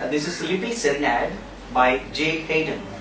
Uh, this is Sleepy Serenade by J. Hayden.